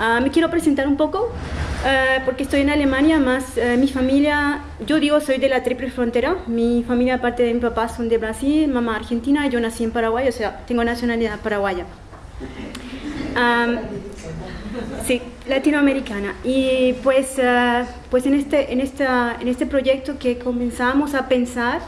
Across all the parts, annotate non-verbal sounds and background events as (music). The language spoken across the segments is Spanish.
Ah, me quiero presentar un poco ah, porque estoy en Alemania, más eh, mi familia, yo digo soy de la triple frontera, mi familia aparte de mi papá son de Brasil, mamá argentina, yo nací en Paraguay, o sea, tengo nacionalidad paraguaya. sí, latinoamericana. Y pues, ah, pues en, este, en, esta, en este proyecto que comenzamos a pensar,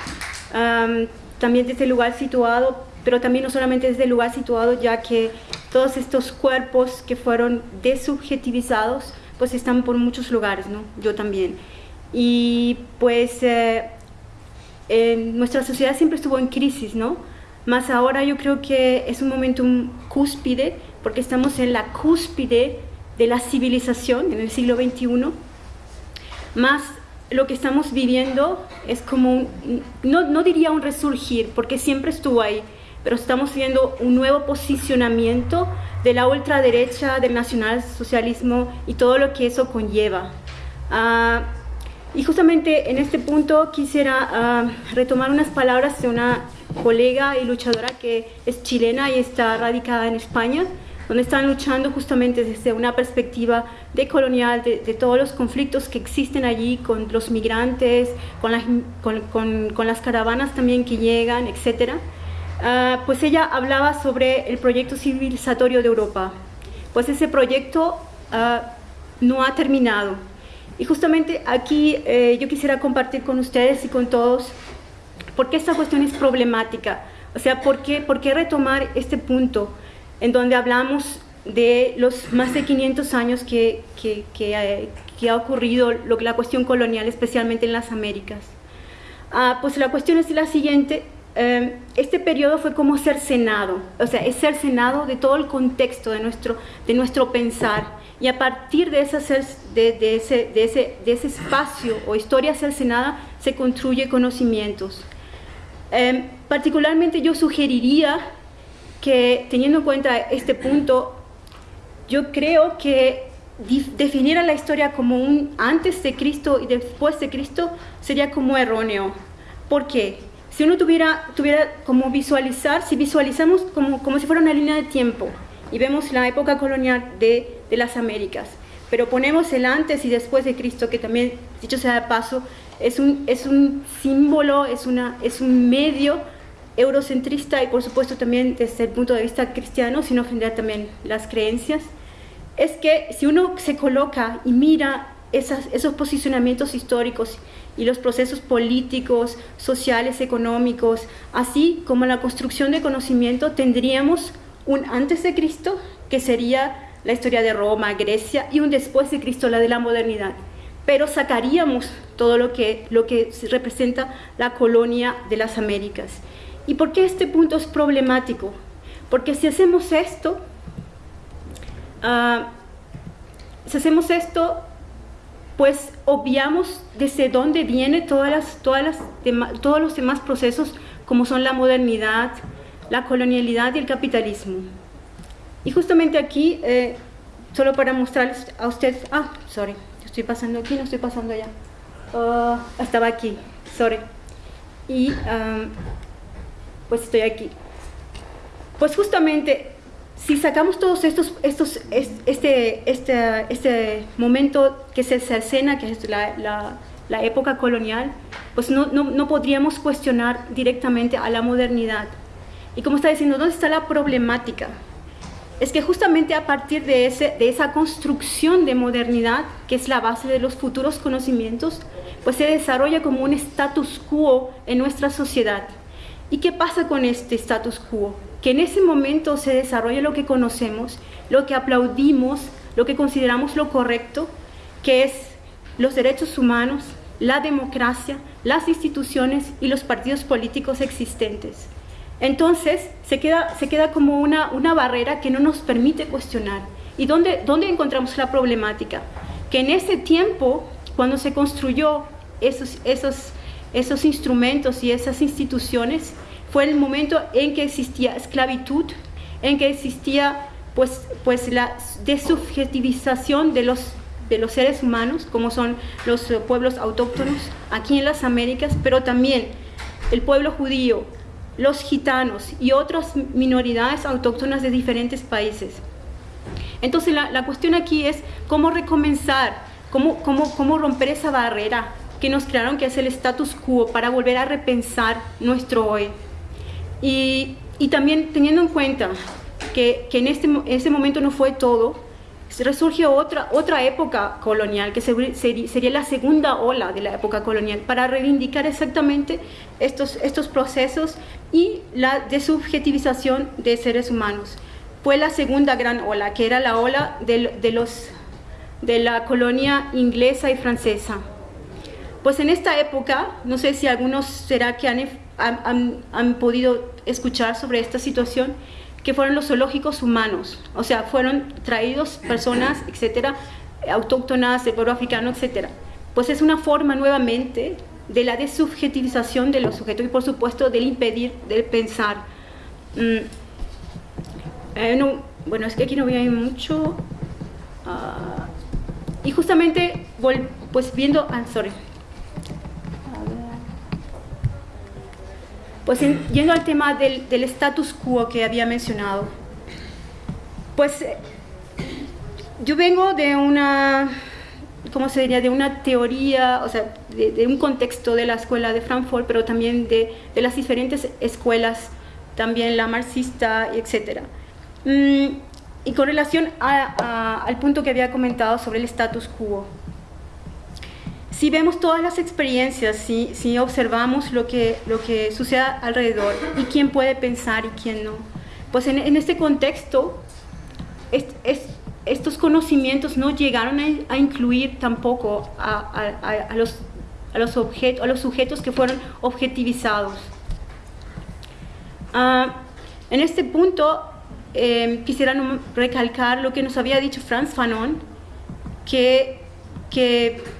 también desde el lugar situado, pero también no solamente desde el lugar situado, ya que todos estos cuerpos que fueron desubjetivizados, pues están por muchos lugares, ¿no? Yo también. Y pues eh, nuestra sociedad siempre estuvo en crisis, ¿no? Más ahora yo creo que es un momento cúspide, porque estamos en la cúspide de la civilización en el siglo XXI. Más lo que estamos viviendo es como, un, no, no diría un resurgir, porque siempre estuvo ahí, pero estamos viendo un nuevo posicionamiento de la ultraderecha, del nacionalsocialismo y todo lo que eso conlleva. Ah, y justamente en este punto quisiera ah, retomar unas palabras de una colega y luchadora que es chilena y está radicada en España, donde están luchando justamente desde una perspectiva decolonial de, de todos los conflictos que existen allí con los migrantes, con las, con, con, con las caravanas también que llegan, etcétera. Ah, pues ella hablaba sobre el proyecto civilizatorio de Europa. Pues ese proyecto ah, no ha terminado. Y justamente aquí eh, yo quisiera compartir con ustedes y con todos por qué esta cuestión es problemática. O sea, por qué, retomar este punto en donde hablamos de los más de 500 años eh, que ha ocurrido lo, la cuestión colonial, especialmente en las Américas. Ah, pues la cuestión es la siguiente, Em, este periodo fue como ser senado, o sea, es ser senado de todo el contexto de nuestro, de nuestro pensar. Y a partir de, esa de, de, ese, de, ese, de ese espacio o historia cercenada se construye conocimientos. Em, particularmente yo sugeriría que teniendo en cuenta este punto, yo creo que definir a la historia como un antes de Cristo y después de Cristo sería como erróneo. ¿Por qué? Si uno tuviera, tuviera como visualizar, si visualizamos como, como si fuera una línea de tiempo y vemos la época colonial de, de las Américas, pero ponemos el antes y después de Cristo, que también, dicho sea de paso, es un, es un símbolo, es, una, es un medio eurocentrista y por supuesto también desde el punto de vista cristiano, sin ofender también las creencias, es que si uno se coloca y mira esas, esos posicionamientos históricos y los procesos políticos, sociales, económicos, así como la construcción de conocimiento, tendríamos un antes de Cristo, que sería la historia de Roma, Grecia, y un después de Cristo, la de la modernidad. Pero sacaríamos todo lo que, lo que representa la colonia de las Américas. ¿Y por qué este punto es problemático? Porque si hacemos esto, uh, si hacemos esto, pues obviamos desde dónde vienen todas las, todos los demás procesos como son la modernidad, la colonialidad y el capitalismo. Y justamente aquí, eh, solo para mostrarles a ustedes, ah, sorry, estoy pasando aquí, no estoy pasando allá, uh, estaba aquí, sorry, y um, pues estoy aquí. Pues justamente si sacamos todos estos, estos este, este, este momento que se cercena, que es la, la, la época colonial, pues no, no, no, podríamos cuestionar directamente a la modernidad. Y como está diciendo, ¿dónde está la problemática? Es que justamente a partir de, ese, de esa construcción de modernidad, que es la base de los futuros conocimientos, pues se desarrolla como un status quo en nuestra sociedad. ¿Y qué pasa con este status quo? Que en ese momento se desarrolle lo que conocemos, lo que aplaudimos, lo que consideramos lo correcto, que es los derechos humanos, la democracia, las instituciones y los partidos políticos existentes. Entonces se queda, se queda como una, una barrera que no nos permite cuestionar. ¿Y dónde, dónde encontramos la problemática? Que en ese tiempo, cuando se construyó esos, esos, esos instrumentos y esas instituciones, fue el momento en que existía esclavitud, en que existía pues, pues la desubjetivización de los, de los seres humanos, como son los pueblos autóctonos aquí en las Américas, pero también el pueblo judío, los gitanos y otras minoridades autóctonas de diferentes países. Entonces la, la cuestión aquí es cómo recomenzar, cómo, cómo, cómo romper esa barrera que nos crearon, que es el status quo, para volver a repensar nuestro hoy. Y, y también teniendo en cuenta que, que en este, ese momento no fue todo, resurgió otra, otra época colonial, que sería la segunda ola de la época colonial, para reivindicar exactamente estos, estos procesos y la desubjetivización de seres humanos. Fue la segunda gran ola, que era la ola de, de los, de la colonia inglesa y francesa. Pues en esta época, no sé si algunos será que han, han, han podido escuchar sobre esta situación, que fueron los zoológicos humanos, o sea, fueron traídos personas, (clears throat) etcétera, autóctonas del pueblo africano, etcétera. Pues es una forma nuevamente de la desubjetivización de los sujetos y por supuesto del impedir del pensar. Mm, eh, bueno, es que aquí no voy a ir mucho. Uh, y justamente, pues viendo, ah, sorry. Pues yendo al tema del, del, status quo que había mencionado, pues eh, yo vengo de una, ¿cómo se diría? De una teoría, o sea, de, de un contexto de la escuela de Frankfurt, pero también de, de las diferentes escuelas, también la marxista, etc. Mm, y con relación a, a, al punto que había comentado sobre el status quo, si vemos todas las experiencias, si, si observamos lo que, lo que sucede alrededor y quién puede pensar y quién no, pues en, en este contexto es, es, estos conocimientos no llegaron a, incluir tampoco a, a, los, a, los objetos, a los sujetos que fueron objetivizados. Uh, en este punto eh, quisiera recalcar lo que nos había dicho Franz Fanon, que, que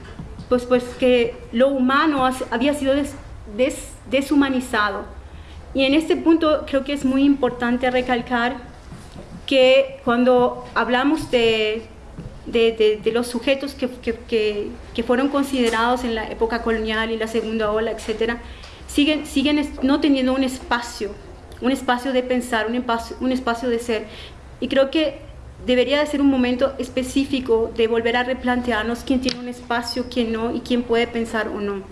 pues, pues que lo humano había sido des, des, deshumanizado. Y en este punto creo que es muy importante recalcar que cuando hablamos de, los sujetos que, fueron considerados en la época colonial y la segunda ola, etc., siguen, siguen no teniendo un espacio, un espacio de pensar, un espacio, un espacio de ser. Y creo que debería de ser un momento específico de volver a replantearnos quién tiene un espacio, quién no y quién puede pensar o no.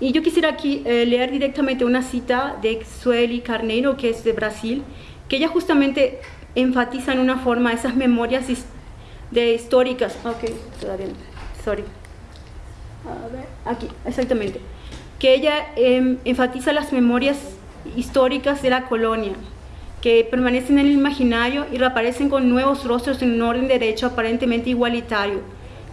Y yo quisiera aquí eh, leer directamente una cita de Sueli Carneiro, que es de Brasil, que ella justamente enfatiza en una forma esas memorias de históricas. Ok, todavía no. Sorry. A ver, aquí, exactamente. Que ella eh, enfatiza las memorias históricas de la colonia, que permanecen en el imaginario y reaparecen con nuevos rostros en un orden de derecho aparentemente igualitario.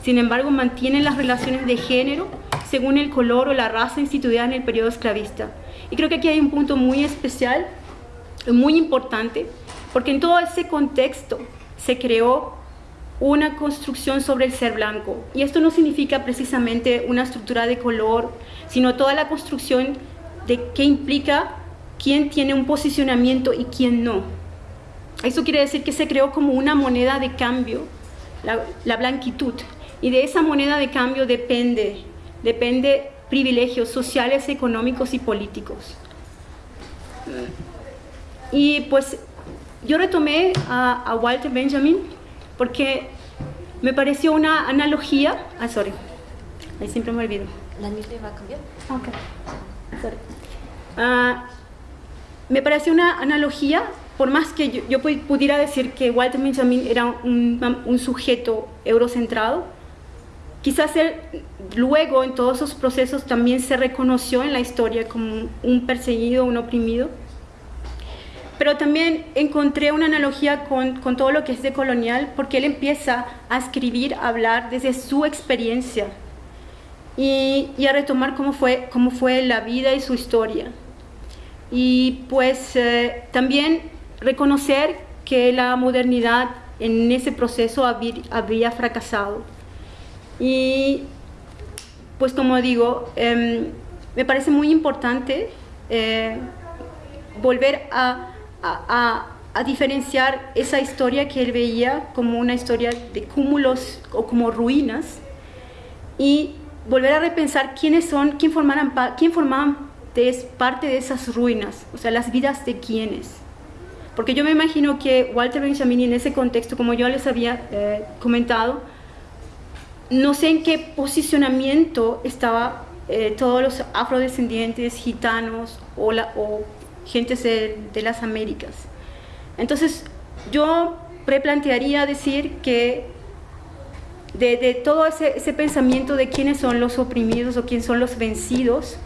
Sin embargo, mantienen las relaciones de género según el color o la raza instituida en el periodo esclavista. Y creo que aquí hay un punto muy especial, muy importante, porque en todo ese contexto se creó una construcción sobre el ser blanco. Y esto no significa precisamente una estructura de color, sino toda la construcción de qué implica quién tiene un posicionamiento y quién no. Eso quiere decir que se creó como una moneda de cambio, la, la blanquitud, y de esa moneda de cambio depende, depende privilegios sociales, económicos y políticos. Y pues yo retomé a, a, Walter Benjamin porque me pareció una analogía. Ah, sorry, ahí siempre me olvido. ¿La nieve va a cambiar? Ok, sorry. Uh, me pareció una analogía, por más que yo, pudiera decir que Walter Benjamin era un, sujeto eurocentrado, quizás él luego en todos esos procesos también se reconoció en la historia como un perseguido, un oprimido. Pero también encontré una analogía con, todo lo que es de colonial, porque él empieza a escribir, a hablar desde su experiencia y, a retomar cómo cómo fue la vida y su historia y pues eh, también reconocer que la modernidad en ese proceso había, fracasado. Y pues como digo, eh, me parece muy importante eh, volver a, a, a, diferenciar esa historia que él veía como una historia de cúmulos o como ruinas y volver a repensar quiénes son, quién formaban, quién formaban es parte de esas ruinas, o sea, las vidas de quienes. Porque yo me imagino que Walter Benjamin en ese contexto, como yo les había eh, comentado, no sé en qué posicionamiento estaba eh, todos los afrodescendientes, gitanos o, la, o gentes de, las Américas. Entonces, yo preplantearía decir que de, todo ese, pensamiento de quiénes son los oprimidos o quiénes son los vencidos,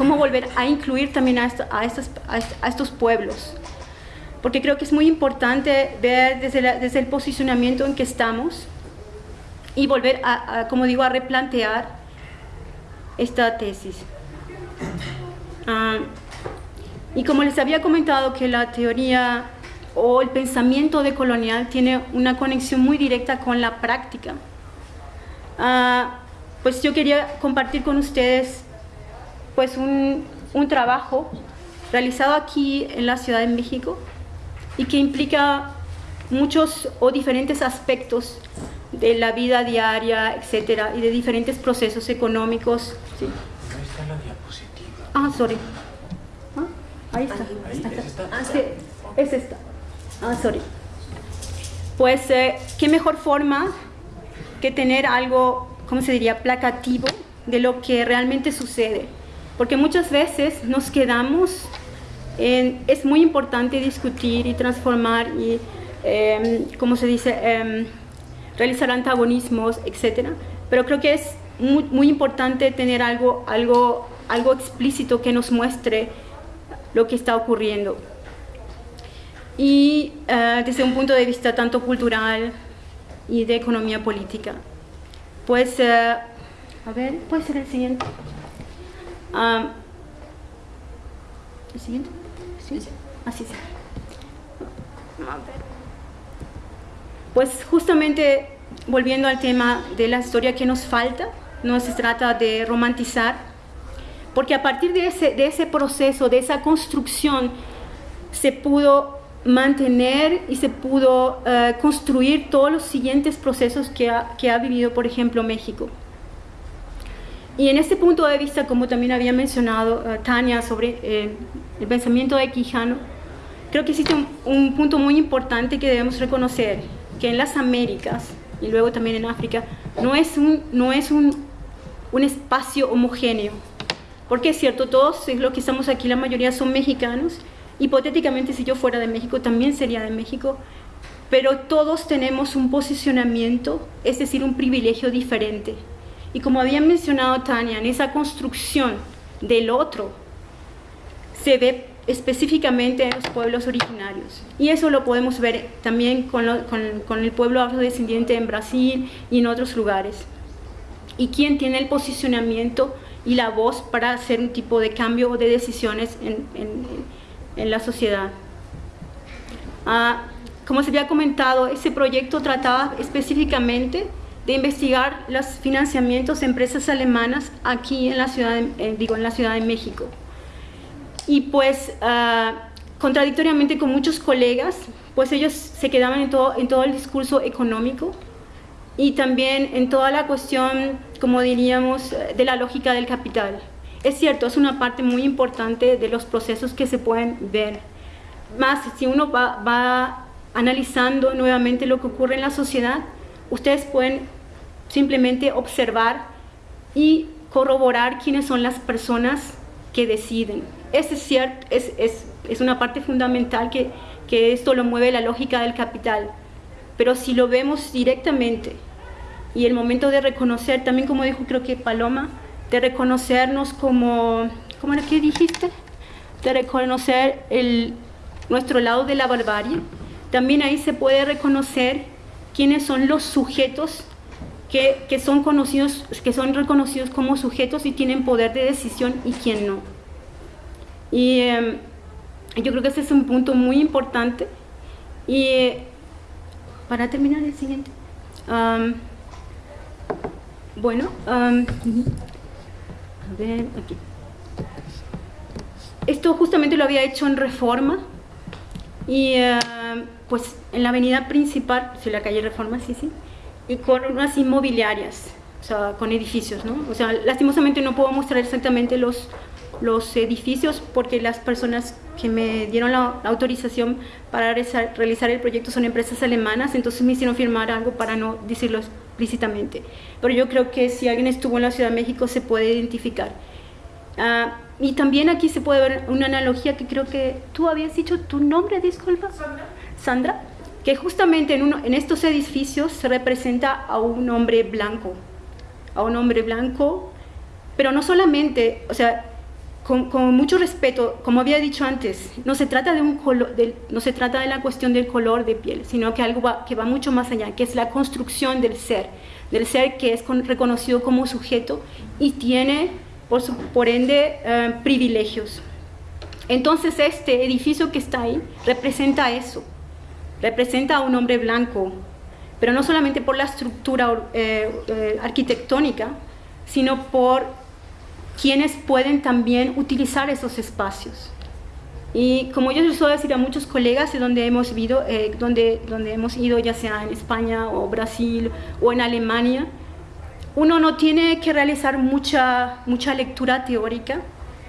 cómo volver a incluir también a, a, estos pueblos. Porque creo que es muy importante ver desde, desde el posicionamiento en que estamos y volver a, como digo, a replantear esta tesis. Ah, y como les había comentado que la teoría o el pensamiento decolonial tiene una conexión muy directa con la práctica, ah, pues yo quería compartir con ustedes pues un, un trabajo realizado aquí en la Ciudad de México y que implica muchos o diferentes aspectos de la vida diaria, etcétera, y de diferentes procesos económicos. ¿sí? Ahí está la diapositiva. Ah, sorry. Ah, ahí está. Ahí, ¿Es esta? Ah, sí, es esta. Ah, sorry. Pues, eh, ¿qué mejor forma que tener algo, ¿cómo se diría?, placativo de lo que realmente sucede. Porque muchas veces nos quedamos en, es muy importante discutir y transformar y, eh, ¿cómo se dice?, eh, realizar antagonismos, etcétera. Pero creo que es muy, muy, importante tener algo, algo, algo explícito que nos muestre lo que está ocurriendo. Y uh, desde un punto de vista tanto cultural y de economía política. Pues, uh, a ver, puede ser el siguiente. Um, ¿El siguiente? ¿Sí? Así sí. A ver pues justamente volviendo al tema de la historia que nos falta, no se trata de romantizar, porque a partir de ese, de ese proceso, de esa construcción, se pudo mantener y se pudo uh, construir todos los siguientes procesos que ha, que ha, vivido, por ejemplo, México. Y en este punto de vista, como también había mencionado uh, Tania sobre eh, el pensamiento de Quijano, creo que existe un, un punto muy importante que debemos reconocer, que en las Américas y luego también en África no es un, no es un, un espacio homogéneo. Porque es cierto, todos los que estamos aquí, la mayoría son mexicanos. Hipotéticamente, si yo fuera de México, también sería de México. Pero todos tenemos un posicionamiento, es decir, un privilegio diferente. Y como había mencionado Tania, en esa construcción del otro, se ve específicamente en los pueblos originarios. Y eso lo podemos ver también con, con, el pueblo afrodescendiente en Brasil y en otros lugares. Y quién tiene el posicionamiento y la voz para hacer un tipo de cambio o de decisiones en, en, la sociedad. Ah, como se había comentado, ese proyecto trataba específicamente de investigar los financiamientos de empresas alemanas aquí en la ciudad, digo, en la Ciudad de México y pues uh, contradictoriamente con muchos colegas, pues ellos se quedaban en todo, en todo el discurso económico y también en toda la cuestión, como diríamos, de la lógica del capital. Es cierto, es una parte muy importante de los procesos que se pueden ver. Más, si uno va, va analizando nuevamente lo que ocurre en la sociedad, ustedes pueden simplemente observar y corroborar quiénes son las personas que deciden. Es, cierto, es, es, es una parte fundamental que, que esto lo mueve la lógica del capital. Pero si lo vemos directamente y el momento de reconocer, también como dijo creo que Paloma, de reconocernos como, ¿cómo era que dijiste? De reconocer el, nuestro lado de la barbarie, también ahí se puede reconocer quiénes son los sujetos que, que, son conocidos, que son reconocidos como sujetos y tienen poder de decisión y quién no. Y em, yo creo que ese es un punto muy importante. Y para terminar el siguiente. bueno, a ver, aquí. Esto justamente lo había hecho en Reforma y pues en la avenida principal, si la calle Reforma, sí, sí, y con unas inmobiliarias, o sea, con edificios, ¿no? O sea, lastimosamente no puedo mostrar exactamente los, los edificios porque las personas que me dieron la, autorización para realizar, el proyecto son empresas alemanas, entonces me hicieron firmar algo para no decirlo explícitamente. Pero yo creo que si alguien estuvo en la Ciudad de México se puede identificar. Ah, y también aquí se puede ver una analogía que creo que tú habías dicho tu nombre, disculpa. Sandra. Sandra, que justamente en, uno, en estos edificios se representa a un hombre blanco, a un hombre blanco, pero no solamente, o sea, con, mucho respeto, como había dicho antes, no se trata de un color, no se trata de la cuestión del color de piel, sino que algo que va mucho más allá, que es la construcción del ser, del ser que es reconocido como sujeto y tiene, por, por ende, eh, privilegios. Entonces este edificio que está ahí representa eso, representa a un hombre blanco, pero no solamente por la estructura eh, eh, arquitectónica, sino por quienes pueden también utilizar esos espacios. Y como yo les suelo decir a muchos colegas de donde hemos, ido, eh, donde, donde hemos ido, ya sea en España o Brasil o en Alemania, uno no tiene que realizar mucha, mucha lectura teórica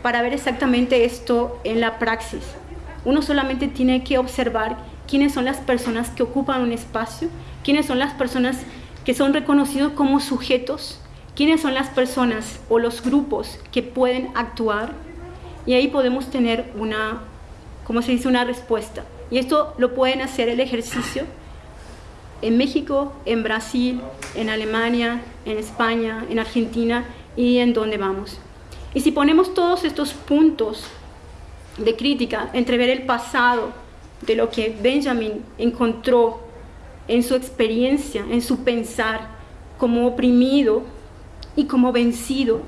para ver exactamente esto en la praxis. Uno solamente tiene que observar quiénes son las personas que ocupan un espacio, quiénes son las personas que son reconocidos como sujetos quiénes son las personas o los grupos que pueden actuar y ahí podemos tener una, como se dice, una respuesta. Y esto lo pueden hacer el ejercicio en México, en Brasil, en Alemania, en España, en Argentina y en donde vamos. Y si ponemos todos estos puntos de crítica entre ver el pasado de lo que Benjamin encontró en su experiencia, en su pensar como oprimido y como vencido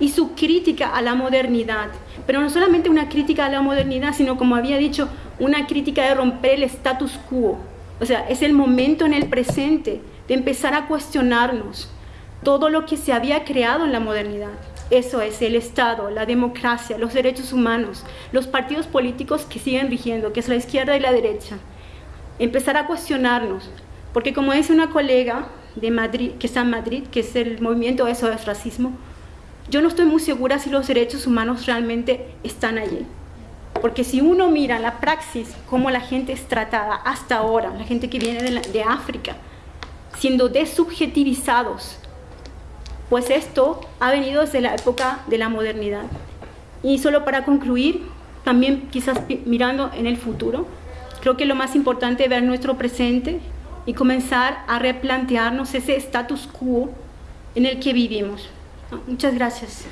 y su crítica a la modernidad, pero no solamente una crítica a la modernidad, sino como había dicho, una crítica de romper el status quo. O sea, es el momento en el presente de empezar a cuestionarnos todo lo que se había creado en la modernidad. Eso es el Estado, la democracia, los derechos humanos, los partidos políticos que siguen rigiendo, que es la izquierda y la derecha. Empezar a cuestionarnos, porque como dice una colega, de Madrid, que está en Madrid, que es el movimiento eso es racismo, yo no estoy muy segura si los derechos humanos realmente están allí. Porque si uno mira la praxis, cómo la gente es tratada hasta ahora, la gente que viene de, de África, siendo desubjetivizados, pues esto ha venido desde la época de la modernidad. Y solo para concluir, también quizás mirando en el futuro, creo que lo más importante es ver nuestro presente, y comenzar a replantearnos ese status quo en el que vivimos. Muchas gracias.